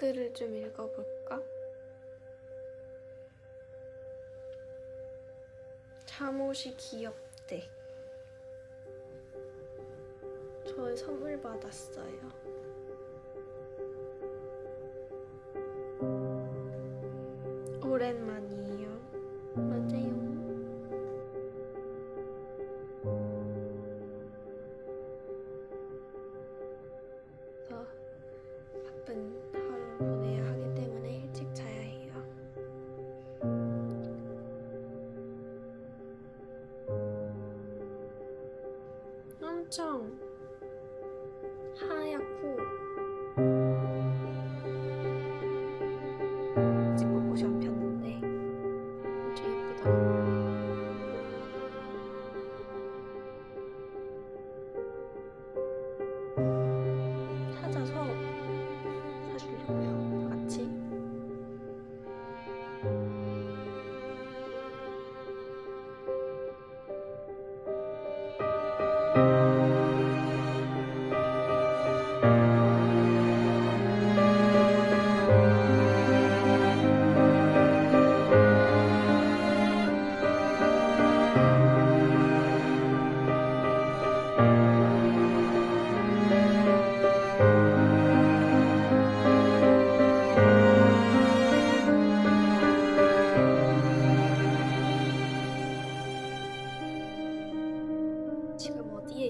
댓글을 좀 읽어볼까? 잠옷이 귀엽대. 저 선물 받았어요. 오랜만이에요. 맞아요. 그래서 바쁜 엄청 하얗고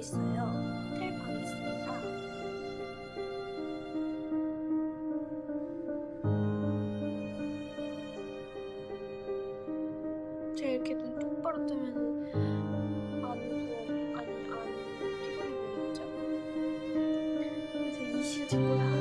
있어요? 호텔 방에 있습니다. 제가 이렇게 눈 똑바로 뜨면은 안 부어 아니 안 피곤해 보이겠죠? 그래서 이 시간 친구를